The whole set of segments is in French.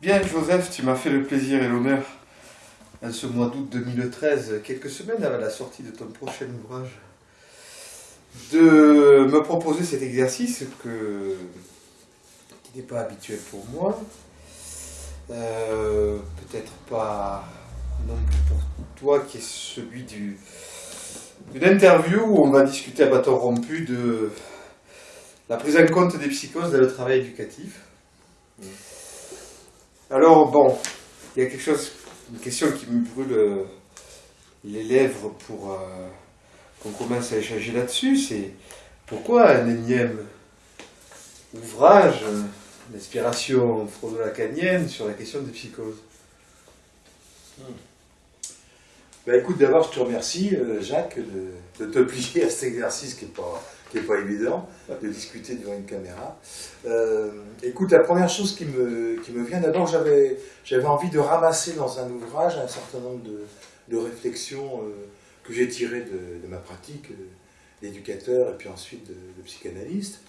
Bien, Joseph, tu m'as fait le plaisir et l'honneur, en ce mois d'août 2013, quelques semaines avant la sortie de ton prochain ouvrage, de me proposer cet exercice qui n'est pas habituel pour moi, euh, peut-être pas non plus pour toi, qui est celui du, d'une interview où on va discuter à bâton rompu de la prise en compte des psychoses dans le travail éducatif. Alors, bon, il y a quelque chose, une question qui me brûle euh, les lèvres pour euh, qu'on commence à échanger là-dessus, c'est pourquoi un énième ouvrage d'inspiration freudo-lacanienne sur la question des psychoses? Bah, écoute, d'abord, je te remercie, euh, Jacques, de, te plier à cet exercice qui n'est pas, évident, de discuter devant une caméra. Euh, écoute, la première chose qui me, vient, d'abord, j'avais envie de ramasser dans un ouvrage un certain nombre de, réflexions euh, que j'ai tirées de, ma pratique d'éducateur et puis ensuite de, psychanalyste,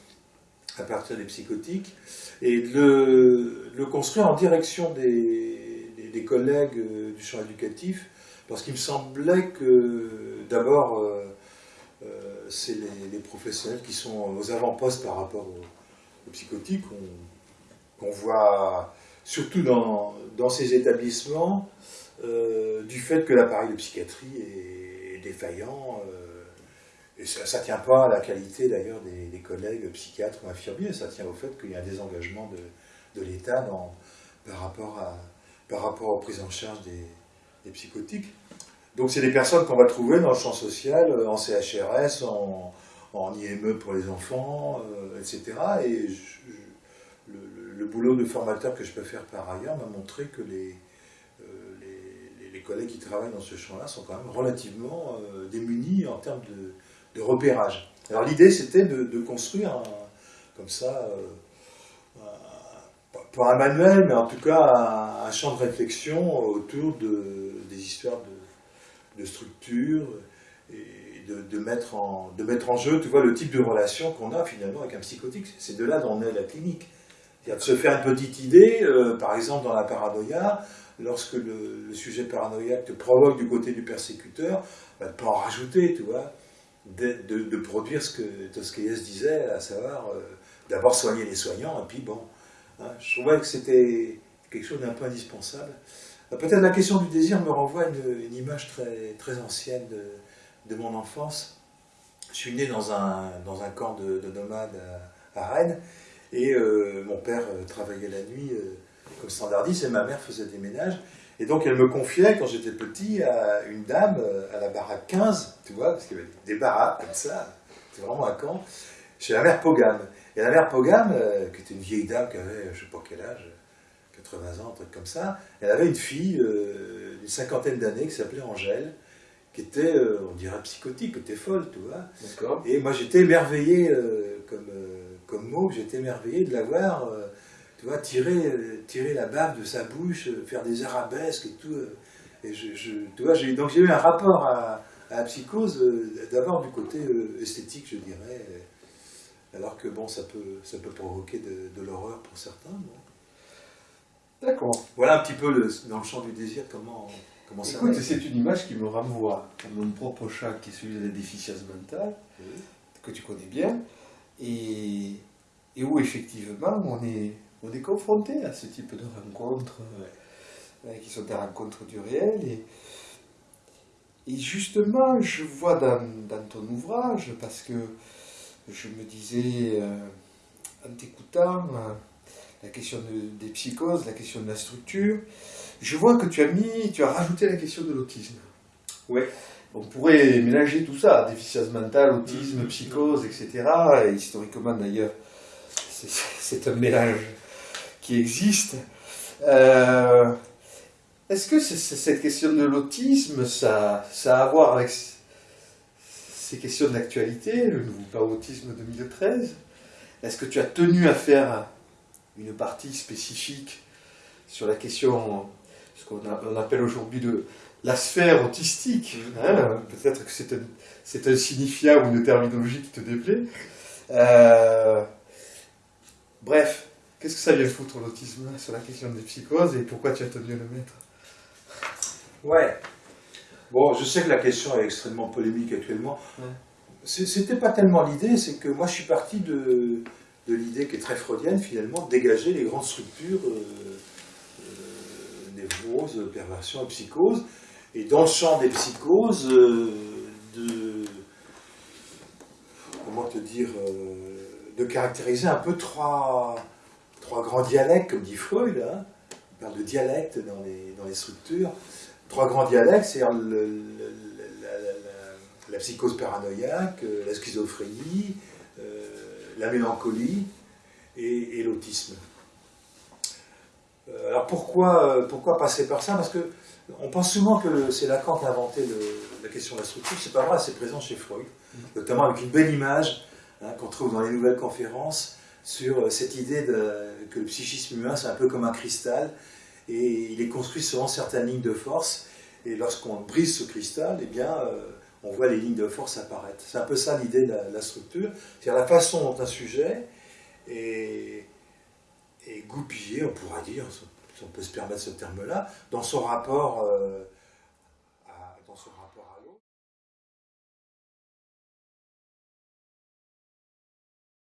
à partir des psychotiques, et de le, construire en direction des collègues du champ éducatif parce qu'il me semblait que, d'abord, euh, euh, c'est les, professionnels qui sont aux avant-postes par rapport aux, psychotiques. qu'on voit surtout dans, ces établissements euh, du fait que l'appareil de psychiatrie est, défaillant. et ça ne tient pas à la qualité d'ailleurs des, collègues psychiatres ou infirmiers, ça tient au fait qu'il y a un désengagement de, l'État par, par rapport aux prises en charge des, des psychotiques. Donc c'est des personnes qu'on va trouver dans le champ social, euh, en CHRS, en, IME pour les enfants, etc. Euh, et le, boulot de formateur que je peux faire par ailleurs m'a montré que les, euh, les, collègues qui travaillent dans ce champ-là sont quand même relativement démunis en termes de, repérage. Alors l'idée c'était de, construire comme ça, pas un manuel, mais en tout cas un, champ de réflexion autour de, des histoires de structure et de, mettre en, de mettre en jeu, tu vois, le type de relation qu'on a finalement avec un psychotique. C'est de là dont est la clinique. cest de se faire une petite idée, euh, par exemple dans la paranoïa, lorsque le, sujet paranoïaque te provoque du côté du persécuteur, bah, de pas en rajouter, tu vois, de, de, produire ce que Tosquelles disait, à savoir euh, d'abord soigner les soignants, et puis bon, je trouvais que c'était quelque chose d'un peu indispensable. Euh, peut-être la question du désir me renvoie à une, image très, très ancienne de, mon enfance. Je suis né dans un, dans un camp de, nomades à, Rennes, et euh, mon père euh, travaillait la nuit comme standardiste, et ma mère faisait des ménages. Et donc elle me confiait, quand j'étais petit, à une dame à la baraque 15, tu vois, parce qu'il y avait des baraques comme ça, c'était vraiment un camp, chez la mère Pogam. Et la mère Pogam, qui était une vieille dame qui avait, je ne sais pas quel âge, 80 ans, un truc comme ça. Elle avait une fille euh, d'une cinquantaine d'années qui s'appelait Angèle, qui était, euh, on dirait psychotique, qui était folle, tu vois. Et moi j'étais émerveillé, euh, comme, comme mot, j'étais émerveillé de la voir, tu vois, tirer, tirer la bave de sa bouche, faire des arabesques et tout. et je, tu vois, donc j'ai eu un rapport à, la psychose, d'abord du côté esthétique, je dirais, alors que bon, ça peut, ça peut provoquer de, l'horreur pour certains. D'accord. Voilà un petit peu dans le champ du désir comment, comment ça Écoute, c'est une image qui me renvoie à mon propre chat qui est celui de la déficience mentale, que tu connais bien, et, et, où effectivement on est, on est confronté à ce type de rencontres euh, qui sont des rencontres du réel. Et, et justement, je vois dans, dans, ton ouvrage, parce que je me disais, euh, en t'écoutant, euh, la question des psychoses, la question de la structure. Je vois que tu as mis, tu as rajouté la question de l'autisme. Oui. On pourrait mélanger tout ça, déficience mentale, autisme, psychose, etc. Et historiquement d'ailleurs, c'est un mélange qui existe. Euh, est-ce que cette question de l'autisme, ça, ça a à voir avec ces questions d'actualité, le nouveau plan autisme 2013 Est-ce que tu as tenu à faire une partie spécifique sur la question, ce qu'on appelle aujourd'hui de la sphère autistique. Hein, peut-être que c'est un, un, signifiant ou une terminologie qui te déplaît. Euh, bref, Qu'est-ce que ça vient foutre l'autisme sur la question des psychoses et pourquoi tu as tenu à le mettre? Ouais. Bon, je sais que la question est extrêmement polémique actuellement. Ouais. C'était pas tellement l'idée, c'est que moi je suis parti de, de l'idée qui est très freudienne finalement, de dégager les grandes structures euh, euh, névroses, perversions et psychoses. Et dans le champ des psychoses, euh, de. Comment te dire De caractériser un peu trois, trois grands dialectes, comme dit Freud. hein. On parle de dialectes dans les, dans les structures. Trois grands dialectes, c'est-à-dire la, psychose paranoïaque, euh, la schizophrénie, euh, la mélancolie et, l'autisme. Euh, alors pourquoi, pourquoi passer par ça? Parce que on pense souvent que c'est Lacan qui a inventé la question de la structure. C'est pas vrai, c'est présent chez Freud, notamment avec une belle image hein, qu'on trouve dans les nouvelles conférences sur cette idée que le psychisme humain c'est un peu comme un cristal et il est construit selon certaines lignes de force. Et lorsqu'on brise ce cristal, eh bien, euh, on voit les lignes de force apparaître. C'est un peu ça l'idée de la, structure, c'est-à-dire la façon dont un sujet est, est goupillé, on pourra dire, si on peut se permettre ce terme-là, dans son rapport euh,